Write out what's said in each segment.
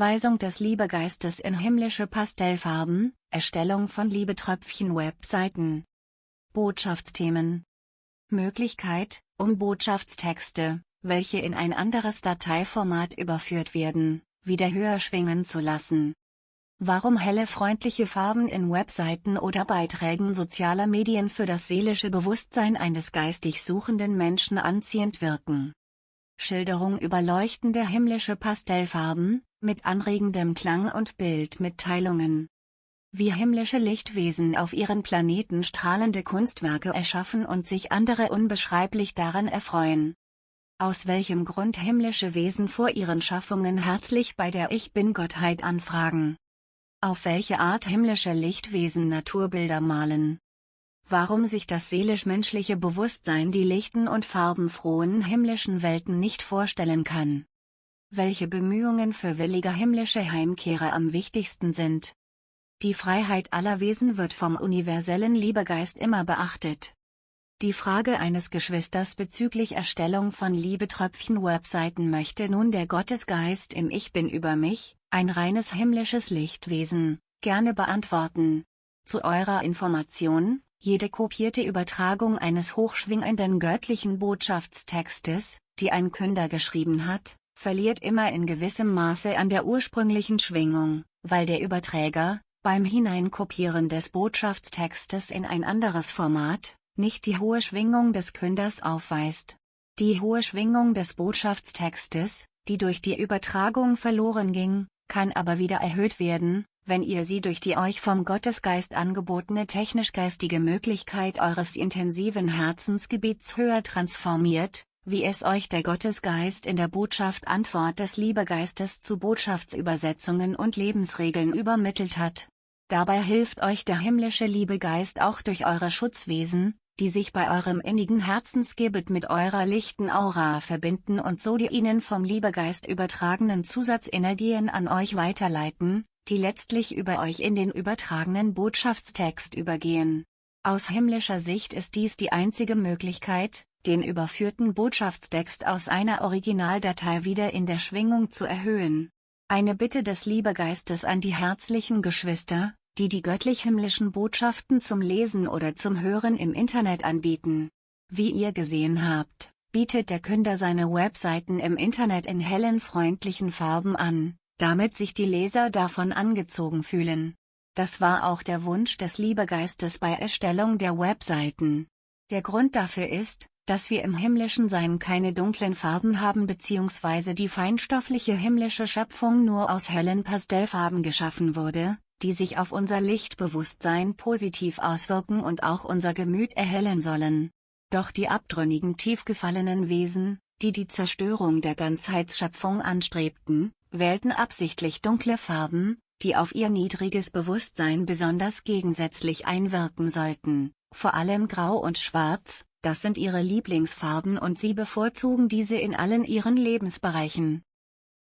Einweisung des Liebegeistes in himmlische Pastellfarben, Erstellung von Liebetröpfchen-Webseiten. Botschaftsthemen. Möglichkeit, um Botschaftstexte, welche in ein anderes Dateiformat überführt werden, wieder höher schwingen zu lassen. Warum helle freundliche Farben in Webseiten oder Beiträgen sozialer Medien für das seelische Bewusstsein eines geistig suchenden Menschen anziehend wirken. Schilderung über leuchtende himmlische Pastellfarben, mit anregendem Klang und Bildmitteilungen. Wie himmlische Lichtwesen auf ihren Planeten strahlende Kunstwerke erschaffen und sich andere unbeschreiblich daran erfreuen. Aus welchem Grund himmlische Wesen vor ihren Schaffungen herzlich bei der Ich Bin-Gottheit anfragen. Auf welche Art himmlische Lichtwesen Naturbilder malen. Warum sich das seelisch-menschliche Bewusstsein die lichten und farbenfrohen himmlischen Welten nicht vorstellen kann. Welche Bemühungen für willige himmlische Heimkehrer am wichtigsten sind. Die Freiheit aller Wesen wird vom universellen Liebegeist immer beachtet. Die Frage eines Geschwisters bezüglich Erstellung von Liebetröpfchen-Webseiten möchte nun der Gottesgeist im Ich Bin über mich, ein reines himmlisches Lichtwesen, gerne beantworten. Zu eurer Information, jede kopierte Übertragung eines hochschwingenden göttlichen Botschaftstextes, die ein Künder geschrieben hat, verliert immer in gewissem Maße an der ursprünglichen Schwingung, weil der Überträger, beim Hineinkopieren des Botschaftstextes in ein anderes Format, nicht die hohe Schwingung des Künders aufweist. Die hohe Schwingung des Botschaftstextes, die durch die Übertragung verloren ging, kann aber wieder erhöht werden, wenn ihr sie durch die euch vom Gottesgeist angebotene technisch-geistige Möglichkeit eures intensiven Herzensgebiets höher transformiert, wie es euch der Gottesgeist in der Botschaft Antwort des Liebegeistes zu Botschaftsübersetzungen und Lebensregeln übermittelt hat. Dabei hilft euch der himmlische Liebegeist auch durch eure Schutzwesen, die sich bei eurem innigen Herzensgebet mit eurer lichten Aura verbinden und so die ihnen vom Liebegeist übertragenen Zusatzenergien an euch weiterleiten, die letztlich über euch in den übertragenen Botschaftstext übergehen. Aus himmlischer Sicht ist dies die einzige Möglichkeit, den überführten Botschaftstext aus einer Originaldatei wieder in der Schwingung zu erhöhen. Eine Bitte des Liebegeistes an die herzlichen Geschwister, die die göttlich-himmlischen Botschaften zum Lesen oder zum Hören im Internet anbieten. Wie ihr gesehen habt, bietet der Künder seine Webseiten im Internet in hellen freundlichen Farben an, damit sich die Leser davon angezogen fühlen. Das war auch der Wunsch des Liebegeistes bei Erstellung der Webseiten. Der Grund dafür ist, dass wir im himmlischen Sein keine dunklen Farben haben bzw. die feinstoffliche himmlische Schöpfung nur aus hellen Pastellfarben geschaffen wurde, die sich auf unser Lichtbewusstsein positiv auswirken und auch unser Gemüt erhellen sollen. Doch die abtrünnigen tiefgefallenen Wesen, die die Zerstörung der Ganzheitsschöpfung anstrebten, wählten absichtlich dunkle Farben, die auf ihr niedriges Bewusstsein besonders gegensätzlich einwirken sollten, vor allem Grau und Schwarz, das sind ihre Lieblingsfarben und sie bevorzugen diese in allen ihren Lebensbereichen.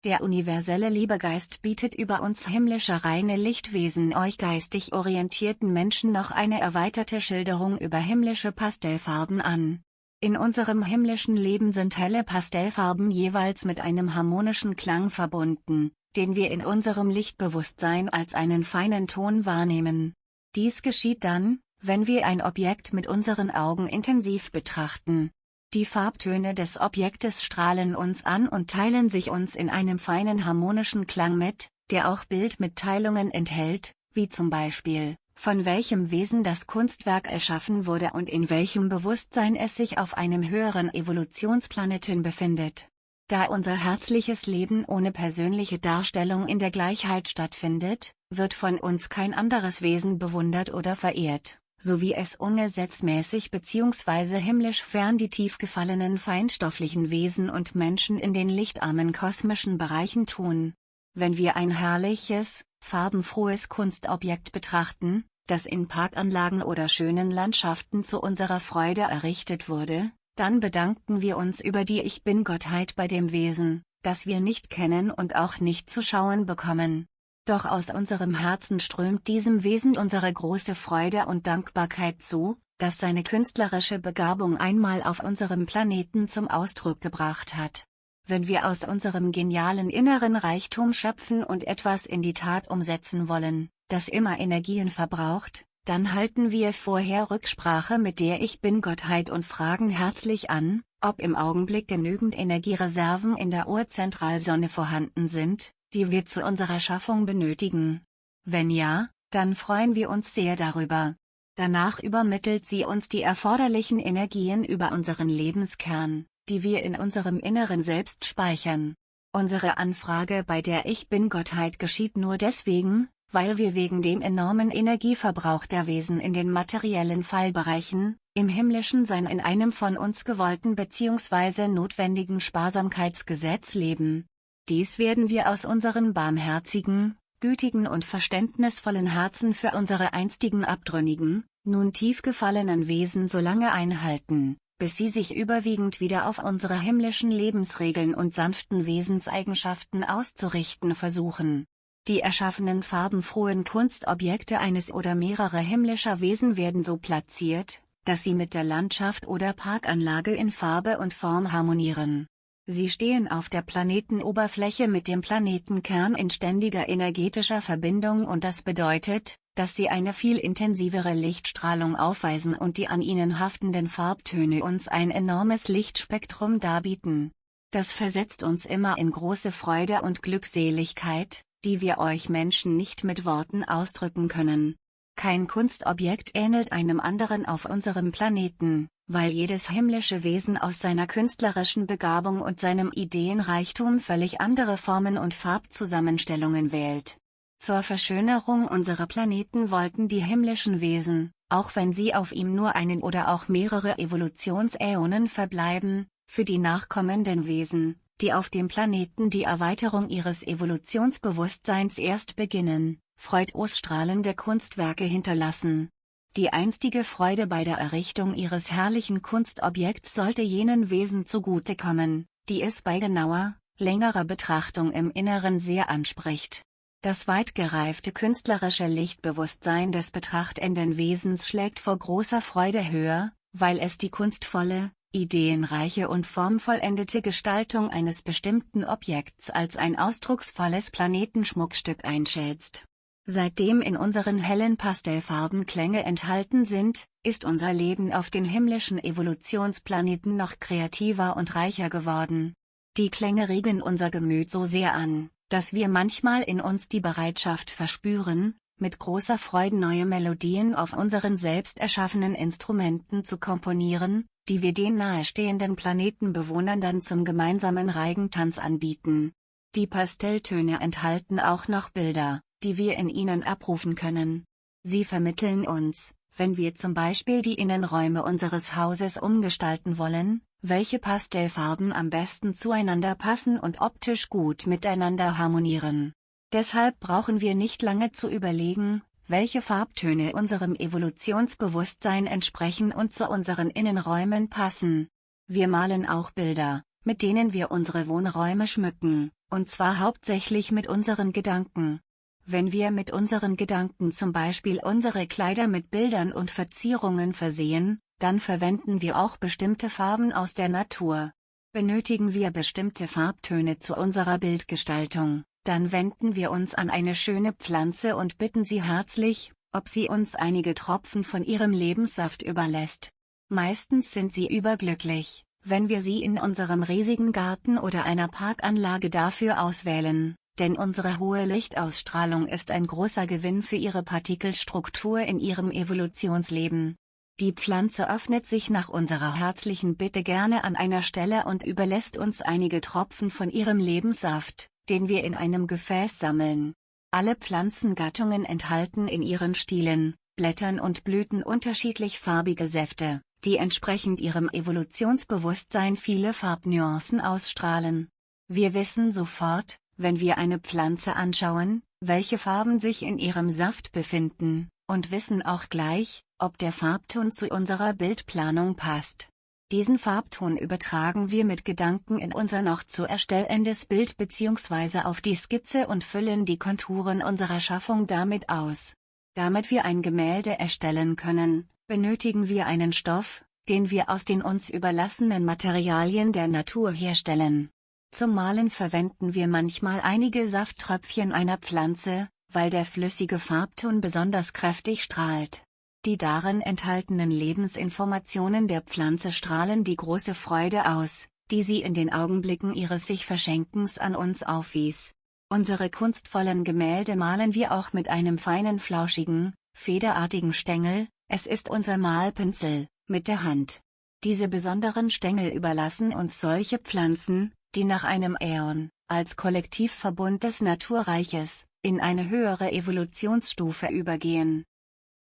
Der universelle Liebegeist bietet über uns himmlische reine Lichtwesen euch geistig orientierten Menschen noch eine erweiterte Schilderung über himmlische Pastellfarben an. In unserem himmlischen Leben sind helle Pastellfarben jeweils mit einem harmonischen Klang verbunden, den wir in unserem Lichtbewusstsein als einen feinen Ton wahrnehmen. Dies geschieht dann, wenn wir ein Objekt mit unseren Augen intensiv betrachten, die Farbtöne des Objektes strahlen uns an und teilen sich uns in einem feinen harmonischen Klang mit, der auch Bildmitteilungen enthält, wie zum Beispiel, von welchem Wesen das Kunstwerk erschaffen wurde und in welchem Bewusstsein es sich auf einem höheren Evolutionsplaneten befindet. Da unser herzliches Leben ohne persönliche Darstellung in der Gleichheit stattfindet, wird von uns kein anderes Wesen bewundert oder verehrt so wie es ungesetzmäßig bzw. himmlisch fern die tief gefallenen feinstofflichen Wesen und Menschen in den lichtarmen kosmischen Bereichen tun. Wenn wir ein herrliches, farbenfrohes Kunstobjekt betrachten, das in Parkanlagen oder schönen Landschaften zu unserer Freude errichtet wurde, dann bedanken wir uns über die Ich Bin-Gottheit bei dem Wesen, das wir nicht kennen und auch nicht zu schauen bekommen. Doch aus unserem Herzen strömt diesem Wesen unsere große Freude und Dankbarkeit zu, dass seine künstlerische Begabung einmal auf unserem Planeten zum Ausdruck gebracht hat. wenn wir aus unserem genialen inneren Reichtum schöpfen und etwas in die Tat umsetzen wollen, das immer Energien verbraucht, dann halten wir vorher Rücksprache mit der Ich Bin-Gottheit und fragen herzlich an, ob im Augenblick genügend Energiereserven in der Urzentralsonne vorhanden sind, die wir zu unserer Schaffung benötigen. Wenn ja, dann freuen wir uns sehr darüber. Danach übermittelt sie uns die erforderlichen Energien über unseren Lebenskern, die wir in unserem Inneren selbst speichern. Unsere Anfrage bei der Ich Bin-Gottheit geschieht nur deswegen, weil wir wegen dem enormen Energieverbrauch der Wesen in den materiellen Fallbereichen, im himmlischen Sein in einem von uns gewollten bzw. notwendigen Sparsamkeitsgesetz leben. Dies werden wir aus unseren barmherzigen, gütigen und verständnisvollen Herzen für unsere einstigen abtrünnigen, nun tief gefallenen Wesen so lange einhalten, bis sie sich überwiegend wieder auf unsere himmlischen Lebensregeln und sanften Wesenseigenschaften auszurichten versuchen. Die erschaffenen farbenfrohen Kunstobjekte eines oder mehrerer himmlischer Wesen werden so platziert, dass sie mit der Landschaft oder Parkanlage in Farbe und Form harmonieren. Sie stehen auf der Planetenoberfläche mit dem Planetenkern in ständiger energetischer Verbindung und das bedeutet, dass sie eine viel intensivere Lichtstrahlung aufweisen und die an ihnen haftenden Farbtöne uns ein enormes Lichtspektrum darbieten. Das versetzt uns immer in große Freude und Glückseligkeit, die wir euch Menschen nicht mit Worten ausdrücken können. Kein Kunstobjekt ähnelt einem anderen auf unserem Planeten, weil jedes himmlische Wesen aus seiner künstlerischen Begabung und seinem Ideenreichtum völlig andere Formen und Farbzusammenstellungen wählt. Zur Verschönerung unserer Planeten wollten die himmlischen Wesen, auch wenn sie auf ihm nur einen oder auch mehrere Evolutionsäonen verbleiben, für die nachkommenden Wesen, die auf dem Planeten die Erweiterung ihres Evolutionsbewusstseins erst beginnen, freudosstrahlende Kunstwerke hinterlassen. Die einstige Freude bei der Errichtung ihres herrlichen Kunstobjekts sollte jenen Wesen zugutekommen, die es bei genauer, längerer Betrachtung im Inneren sehr anspricht. Das weit gereifte künstlerische Lichtbewusstsein des betrachtenden Wesens schlägt vor großer Freude höher, weil es die kunstvolle, ideenreiche und formvollendete Gestaltung eines bestimmten Objekts als ein ausdrucksvolles Planetenschmuckstück einschätzt. Seitdem in unseren hellen Pastellfarben Klänge enthalten sind, ist unser Leben auf den himmlischen Evolutionsplaneten noch kreativer und reicher geworden. Die Klänge regen unser Gemüt so sehr an, dass wir manchmal in uns die Bereitschaft verspüren, mit großer Freude neue Melodien auf unseren selbst erschaffenen Instrumenten zu komponieren, die wir den nahestehenden Planetenbewohnern dann zum gemeinsamen Reigentanz anbieten. Die Pastelltöne enthalten auch noch Bilder, die wir in ihnen abrufen können. Sie vermitteln uns, wenn wir zum Beispiel die Innenräume unseres Hauses umgestalten wollen, welche Pastellfarben am besten zueinander passen und optisch gut miteinander harmonieren. Deshalb brauchen wir nicht lange zu überlegen, welche Farbtöne unserem Evolutionsbewusstsein entsprechen und zu unseren Innenräumen passen. Wir malen auch Bilder, mit denen wir unsere Wohnräume schmücken, und zwar hauptsächlich mit unseren Gedanken. Wenn wir mit unseren Gedanken zum Beispiel unsere Kleider mit Bildern und Verzierungen versehen, dann verwenden wir auch bestimmte Farben aus der Natur. Benötigen wir bestimmte Farbtöne zu unserer Bildgestaltung, dann wenden wir uns an eine schöne Pflanze und bitten sie herzlich, ob sie uns einige Tropfen von ihrem Lebenssaft überlässt. Meistens sind sie überglücklich, wenn wir sie in unserem riesigen Garten oder einer Parkanlage dafür auswählen, denn unsere hohe Lichtausstrahlung ist ein großer Gewinn für ihre Partikelstruktur in ihrem Evolutionsleben. Die Pflanze öffnet sich nach unserer herzlichen Bitte gerne an einer Stelle und überlässt uns einige Tropfen von ihrem Lebenssaft, den wir in einem Gefäß sammeln. Alle Pflanzengattungen enthalten in ihren Stielen, Blättern und Blüten unterschiedlich farbige Säfte, die entsprechend ihrem Evolutionsbewusstsein viele Farbnuancen ausstrahlen. Wir wissen sofort, wenn wir eine Pflanze anschauen, welche Farben sich in ihrem Saft befinden, und wissen auch gleich, ob der Farbton zu unserer Bildplanung passt. Diesen Farbton übertragen wir mit Gedanken in unser noch zu erstellendes Bild bzw. auf die Skizze und füllen die Konturen unserer Schaffung damit aus. Damit wir ein Gemälde erstellen können, benötigen wir einen Stoff, den wir aus den uns überlassenen Materialien der Natur herstellen. Zum Malen verwenden wir manchmal einige Safttröpfchen einer Pflanze, weil der flüssige Farbton besonders kräftig strahlt. Die darin enthaltenen Lebensinformationen der Pflanze strahlen die große Freude aus, die sie in den Augenblicken ihres sich Verschenkens an uns aufwies. Unsere kunstvollen Gemälde malen wir auch mit einem feinen flauschigen, federartigen Stängel, es ist unser Malpinsel, mit der Hand. Diese besonderen Stängel überlassen uns solche Pflanzen, die nach einem Äon, als Kollektivverbund des Naturreiches, in eine höhere Evolutionsstufe übergehen.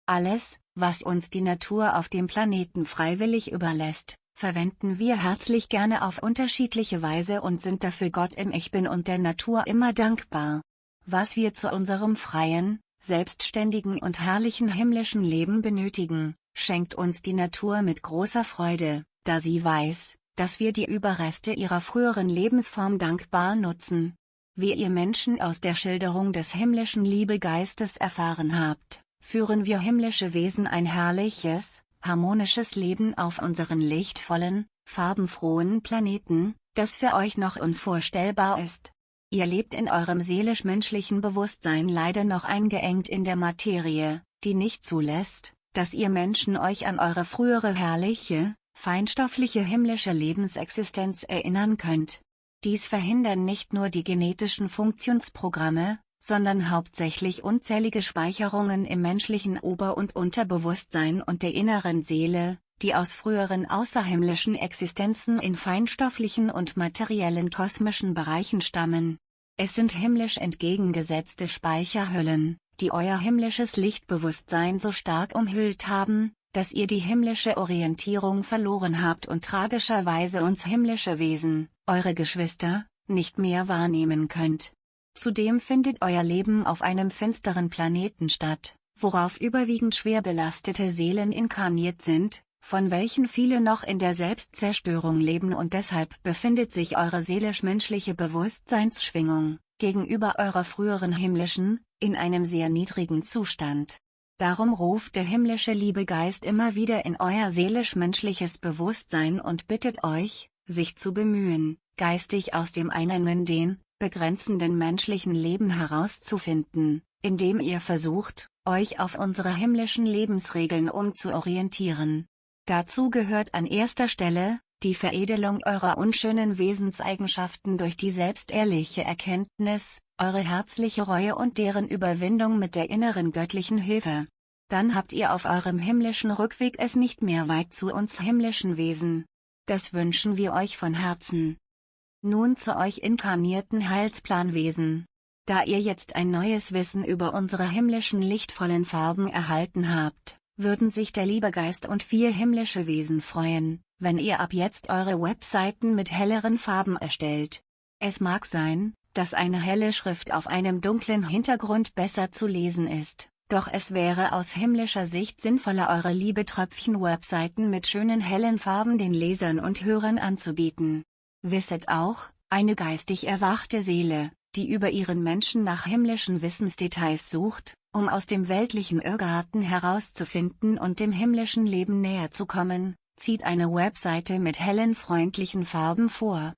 Alles, was uns die Natur auf dem Planeten freiwillig überlässt, verwenden wir herzlich gerne auf unterschiedliche Weise und sind dafür Gott im Ich Bin und der Natur immer dankbar. Was wir zu unserem freien, selbstständigen und herrlichen himmlischen Leben benötigen, schenkt uns die Natur mit großer Freude, da sie weiß, dass wir die Überreste ihrer früheren Lebensform dankbar nutzen. Wie ihr Menschen aus der Schilderung des himmlischen Liebegeistes erfahren habt, führen wir himmlische Wesen ein herrliches, harmonisches Leben auf unseren lichtvollen, farbenfrohen Planeten, das für euch noch unvorstellbar ist. Ihr lebt in eurem seelisch-menschlichen Bewusstsein leider noch eingeengt in der Materie, die nicht zulässt, dass ihr Menschen euch an eure frühere herrliche, feinstoffliche himmlische Lebensexistenz erinnern könnt. Dies verhindern nicht nur die genetischen Funktionsprogramme, sondern hauptsächlich unzählige Speicherungen im menschlichen Ober- und Unterbewusstsein und der inneren Seele, die aus früheren außerhimmlischen Existenzen in feinstofflichen und materiellen kosmischen Bereichen stammen. Es sind himmlisch entgegengesetzte Speicherhüllen, die euer himmlisches Lichtbewusstsein so stark umhüllt haben, dass ihr die himmlische Orientierung verloren habt und tragischerweise uns himmlische Wesen, eure Geschwister, nicht mehr wahrnehmen könnt. Zudem findet euer Leben auf einem finsteren Planeten statt, worauf überwiegend schwer belastete Seelen inkarniert sind, von welchen viele noch in der Selbstzerstörung leben und deshalb befindet sich eure seelisch-menschliche Bewusstseinsschwingung, gegenüber eurer früheren himmlischen, in einem sehr niedrigen Zustand. Darum ruft der himmlische Liebegeist immer wieder in euer seelisch-menschliches Bewusstsein und bittet euch, sich zu bemühen, geistig aus dem einen den, begrenzenden menschlichen Leben herauszufinden, indem ihr versucht, euch auf unsere himmlischen Lebensregeln umzuorientieren. Dazu gehört an erster Stelle, die Veredelung eurer unschönen Wesenseigenschaften durch die selbstehrliche Erkenntnis, eure herzliche Reue und deren Überwindung mit der inneren göttlichen Hilfe. Dann habt ihr auf eurem himmlischen Rückweg es nicht mehr weit zu uns himmlischen Wesen. Das wünschen wir euch von Herzen. Nun zu euch inkarnierten Heilsplanwesen. Da ihr jetzt ein neues Wissen über unsere himmlischen lichtvollen Farben erhalten habt, würden sich der Liebegeist und vier himmlische Wesen freuen, wenn ihr ab jetzt eure Webseiten mit helleren Farben erstellt. Es mag sein, dass eine helle Schrift auf einem dunklen Hintergrund besser zu lesen ist, doch es wäre aus himmlischer Sicht sinnvoller eure Liebetröpfchen-Webseiten mit schönen hellen Farben den Lesern und Hörern anzubieten. Wisset auch, eine geistig erwachte Seele, die über ihren Menschen nach himmlischen Wissensdetails sucht, um aus dem weltlichen Irrgarten herauszufinden und dem himmlischen Leben näher zu kommen, zieht eine Webseite mit hellen freundlichen Farben vor.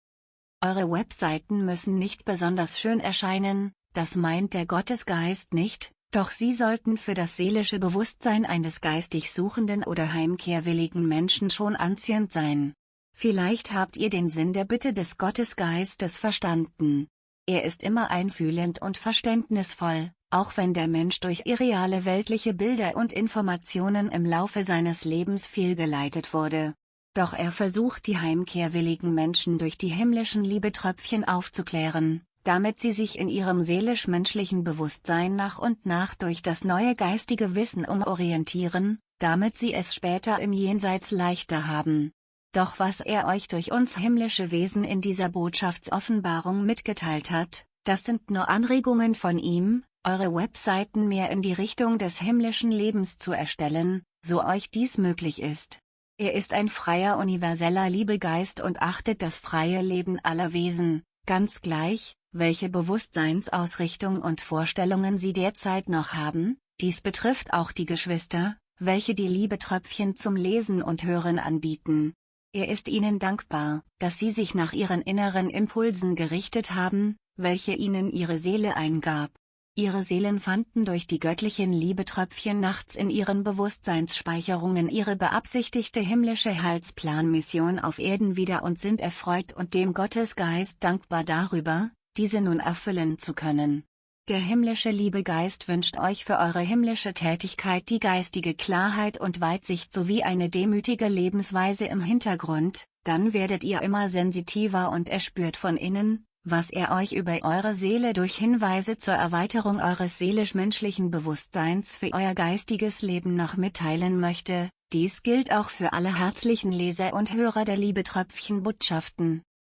Eure Webseiten müssen nicht besonders schön erscheinen, das meint der Gottesgeist nicht, doch sie sollten für das seelische Bewusstsein eines geistig suchenden oder heimkehrwilligen Menschen schon anziehend sein. Vielleicht habt ihr den Sinn der Bitte des Gottesgeistes verstanden. Er ist immer einfühlend und verständnisvoll, auch wenn der Mensch durch irreale weltliche Bilder und Informationen im Laufe seines Lebens fehlgeleitet wurde. Doch er versucht die heimkehrwilligen Menschen durch die himmlischen Liebetröpfchen aufzuklären, damit sie sich in ihrem seelisch-menschlichen Bewusstsein nach und nach durch das neue geistige Wissen umorientieren, damit sie es später im Jenseits leichter haben. Doch was er euch durch uns himmlische Wesen in dieser Botschaftsoffenbarung mitgeteilt hat, das sind nur Anregungen von ihm, eure Webseiten mehr in die Richtung des himmlischen Lebens zu erstellen, so euch dies möglich ist. Er ist ein freier universeller Liebegeist und achtet das freie Leben aller Wesen, ganz gleich, welche Bewusstseinsausrichtung und Vorstellungen sie derzeit noch haben, dies betrifft auch die Geschwister, welche die Liebetröpfchen zum Lesen und Hören anbieten. Er ist ihnen dankbar, dass sie sich nach ihren inneren Impulsen gerichtet haben, welche ihnen ihre Seele eingab. Ihre Seelen fanden durch die göttlichen Liebetröpfchen nachts in ihren Bewusstseinsspeicherungen ihre beabsichtigte himmlische Heilsplanmission auf Erden wieder und sind erfreut und dem Gottesgeist dankbar darüber, diese nun erfüllen zu können. Der himmlische Liebegeist wünscht euch für eure himmlische Tätigkeit die geistige Klarheit und Weitsicht sowie eine demütige Lebensweise im Hintergrund, dann werdet ihr immer sensitiver und erspürt von innen, was er euch über eure Seele durch Hinweise zur Erweiterung eures seelisch-menschlichen Bewusstseins für euer geistiges Leben noch mitteilen möchte, dies gilt auch für alle herzlichen Leser und Hörer der Liebetröpfchen Botschaften,